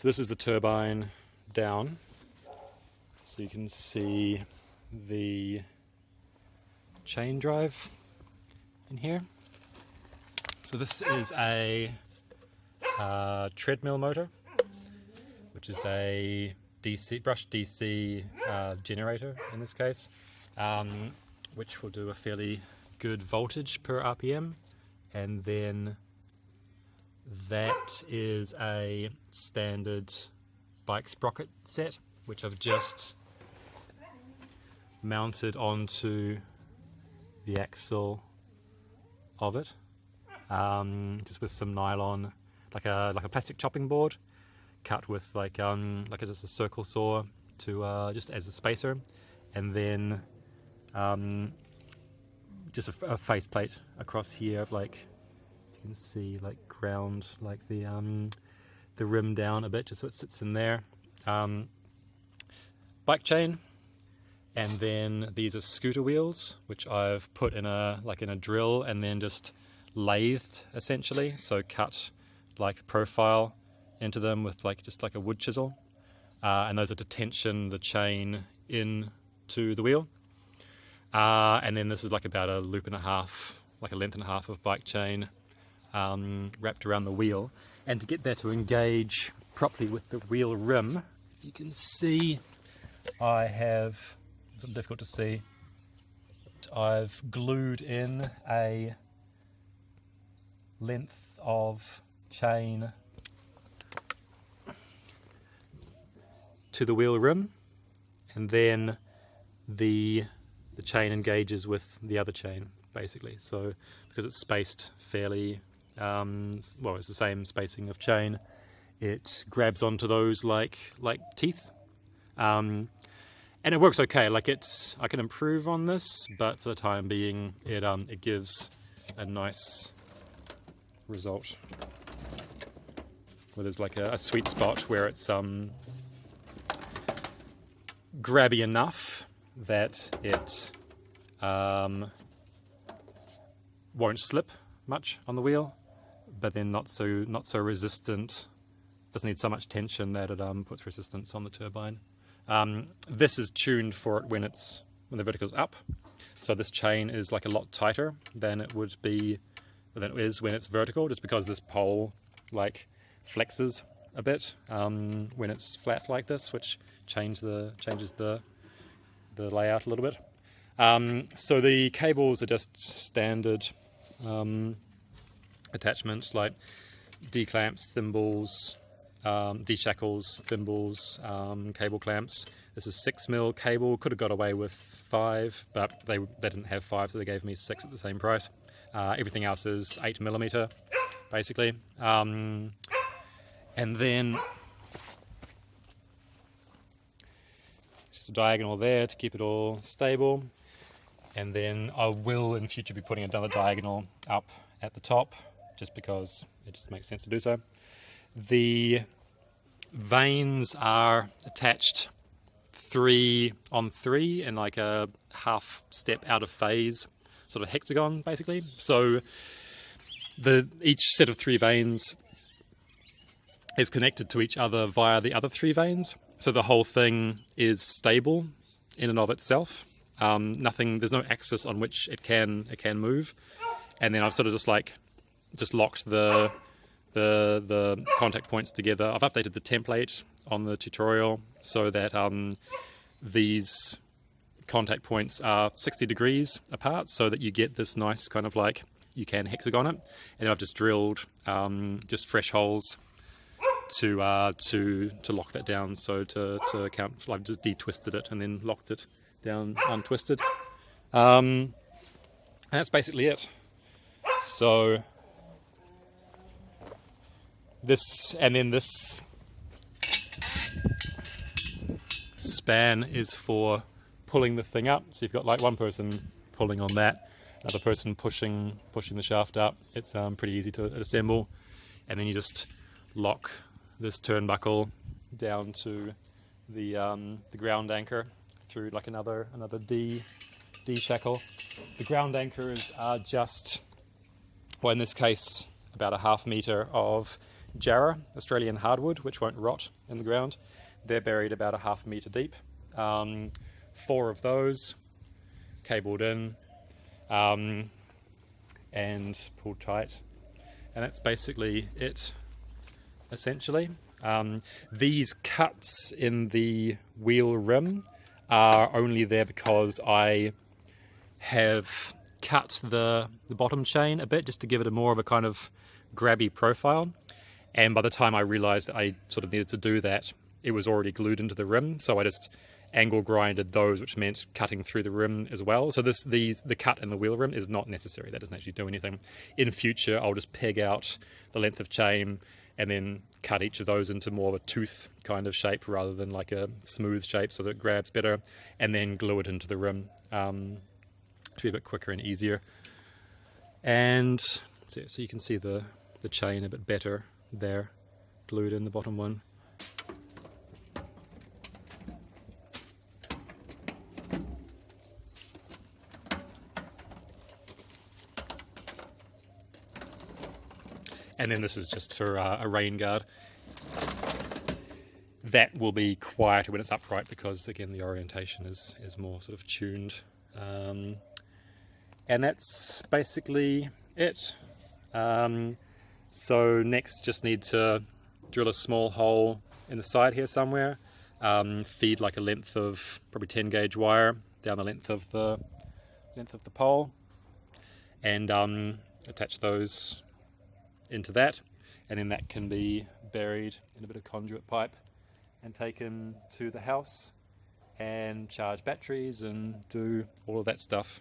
So this is the turbine down. So you can see the chain drive in here. So this is a uh, treadmill motor, which is a DC brush DC uh, generator in this case, um, which will do a fairly good voltage per RPM, and then that is a standard bike sprocket set, which I've just mounted onto the axle of it, um, just with some nylon, like a like a plastic chopping board, cut with like um like a, just a circle saw to uh, just as a spacer, and then um, just a, a faceplate across here of like you can see like ground like the um, the rim down a bit just so it sits in there. Um, bike chain and then these are scooter wheels which I've put in a like in a drill and then just lathed essentially. So cut like profile into them with like just like a wood chisel. Uh, and those are to tension the chain in to the wheel. Uh, and then this is like about a loop and a half like a length and a half of bike chain um, wrapped around the wheel and to get that to engage properly with the wheel rim if you can see I have difficult to see. I've glued in a length of chain to the wheel rim and then the the chain engages with the other chain basically so because it's spaced fairly um, well it's the same spacing of chain it grabs onto those like like teeth um, and it works okay. Like it's, I can improve on this, but for the time being, it um, it gives a nice result. Where there's like a, a sweet spot where it's um grabby enough that it um, won't slip much on the wheel, but then not so not so resistant. Doesn't need so much tension that it um, puts resistance on the turbine. Um, this is tuned for it when it's when the vertical is up. So this chain is like a lot tighter than it would be than it is when it's vertical, just because this pole like flexes a bit um, when it's flat like this, which change the changes the the layout a little bit. Um, so the cables are just standard um, attachments like D-clamps, thimbles, um, D-shackles, thimbles, um, cable clamps. This is 6 mil cable, could have got away with 5, but they, they didn't have 5, so they gave me 6 at the same price. Uh, everything else is 8 millimeter, basically. Um, and then just a diagonal there to keep it all stable. And then I will in future be putting another diagonal up at the top, just because it just makes sense to do so. The vanes are attached three on three in like a half step out of phase sort of hexagon basically. So the each set of three vanes is connected to each other via the other three vanes. So the whole thing is stable in and of itself. Um, nothing, there's no axis on which it can it can move. And then I've sort of just like just locked the the, the contact points together. I've updated the template on the tutorial so that um, these contact points are 60 degrees apart so that you get this nice kind of like you can hexagon it. And I've just drilled um, just fresh holes to uh, to to lock that down. So to, to account I've just detwisted it and then locked it down untwisted. Um, that's basically it. So this and then this span is for pulling the thing up. So you've got like one person pulling on that another person pushing pushing the shaft up. It's um, pretty easy to assemble. And then you just lock this turnbuckle down to the um, the ground anchor through like another another D D shackle. The ground anchors are just well in this case about a half meter of jarrah, Australian hardwood, which won't rot in the ground. They're buried about a half metre deep. Um, four of those cabled in um, and pulled tight. And that's basically it, essentially. Um, these cuts in the wheel rim are only there because I have cut the, the bottom chain a bit just to give it a more of a kind of grabby profile. And by the time I realized that I sort of needed to do that, it was already glued into the rim. So I just angle grinded those, which meant cutting through the rim as well. So this these the cut in the wheel rim is not necessary. That doesn't actually do anything. In future, I'll just peg out the length of chain and then cut each of those into more of a tooth kind of shape rather than like a smooth shape so that it grabs better and then glue it into the rim um, to be a bit quicker and easier. And so, so you can see the, the chain a bit better there, glued in the bottom one. And then this is just for uh, a rain guard. That will be quieter when it's upright because again the orientation is, is more sort of tuned. Um, and that's basically it. Um, so next just need to drill a small hole in the side here somewhere, um, feed like a length of probably 10 gauge wire down the length of the length of the pole. And um, attach those into that. And then that can be buried in a bit of conduit pipe and taken to the house and charge batteries and do all of that stuff